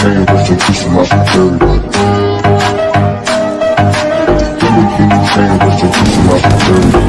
saying, but you're kissing my security. Everything you saying, but you're kissing my security.